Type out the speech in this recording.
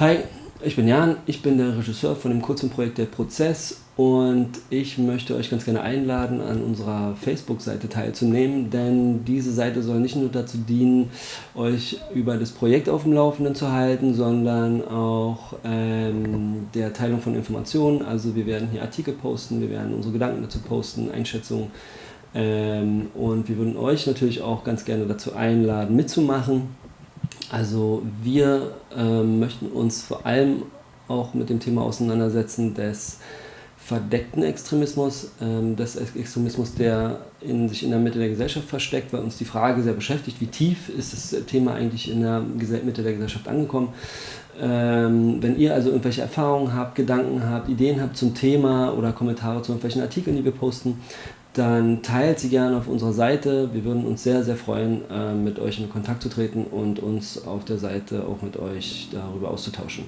Hi, ich bin Jan, ich bin der Regisseur von dem kurzen Projekt Der Prozess und ich möchte euch ganz gerne einladen, an unserer Facebook-Seite teilzunehmen, denn diese Seite soll nicht nur dazu dienen, euch über das Projekt auf dem Laufenden zu halten, sondern auch ähm, der Teilung von Informationen. Also wir werden hier Artikel posten, wir werden unsere Gedanken dazu posten, Einschätzungen ähm, und wir würden euch natürlich auch ganz gerne dazu einladen, mitzumachen. Also wir ähm, möchten uns vor allem auch mit dem Thema auseinandersetzen des verdeckten Extremismus, ähm, des Extremismus, der in, sich in der Mitte der Gesellschaft versteckt, weil uns die Frage sehr beschäftigt, wie tief ist das Thema eigentlich in der Mitte der Gesellschaft angekommen. Ähm, wenn ihr also irgendwelche Erfahrungen habt, Gedanken habt, Ideen habt zum Thema oder Kommentare zu irgendwelchen Artikeln, die wir posten, dann teilt sie gerne auf unserer Seite. Wir würden uns sehr, sehr freuen, äh, mit euch in Kontakt zu treten und uns auf der Seite auch mit euch darüber auszutauschen.